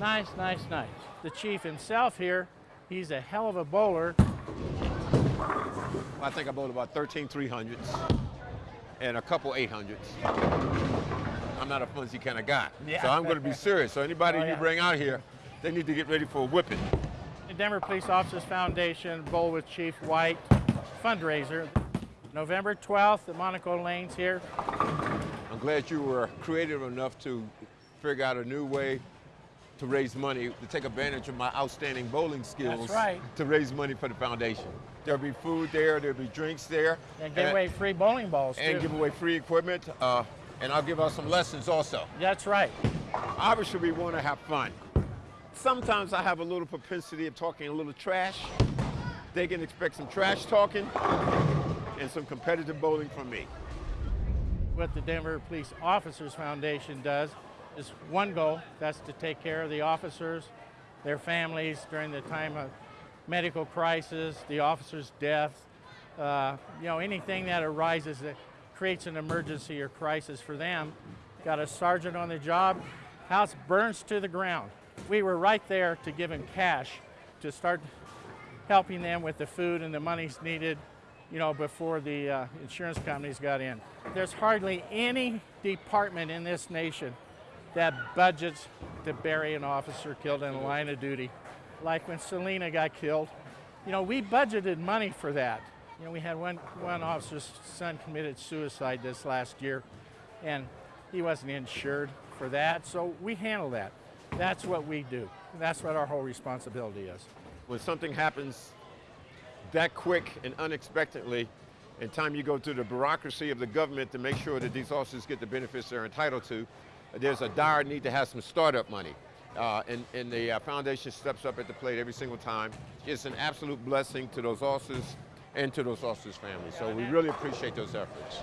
Nice, nice, nice. The chief himself here, he's a hell of a bowler. I think I bowled about 13 300s and a couple 800s. I'm not a flimsy kind of guy. Yeah. So I'm going to be serious. So anybody Oh, you bring out here, they need to get ready for a whipping. The Denver Police Officers Foundation Bowl with Chief White fundraiser, November 12th at Monaco Lanes here. I'm glad you were creative enough to figure out a new way to raise money, to take advantage of my outstanding bowling skills That's right. to raise money for the foundation. There'll be food there, there'll be drinks there. And give away free bowling balls too. and give away free equipment. Uh, and I'll give out some lessons also. That's right. Obviously, we want to have fun. Sometimes I have a little propensity of talking a little trash. They can expect some trash talking and some competitive bowling from me. What the Denver Police Officers Foundation does is one goal, that's to take care of the officers, their families during the time of medical crisis, the officer's death, uh, you know, anything that arises that creates an emergency or crisis for them. Got a sergeant on the job, house burns to the ground. We were right there to give him cash to start helping them with the food and the monies needed, you know, before the uh, insurance companies got in. There's hardly any department in this nation that budgets to bury an officer killed in the line of duty. Like when Celena got killed, you know, we budgeted money for that. You know, we had one, one officer's son committed suicide this last year, and he wasn't insured for that, so we handle that. That's what we do. That's what our whole responsibility is. When something happens that quick and unexpectedly, in time you go through the bureaucracy of the government to make sure that these officers get the benefits they're entitled to, there's a dire need to have some startup money. Uh, and, and the uh, foundation steps up at the plate every single time. It's an absolute blessing to those officers and to those officers' families. So we really appreciate those efforts.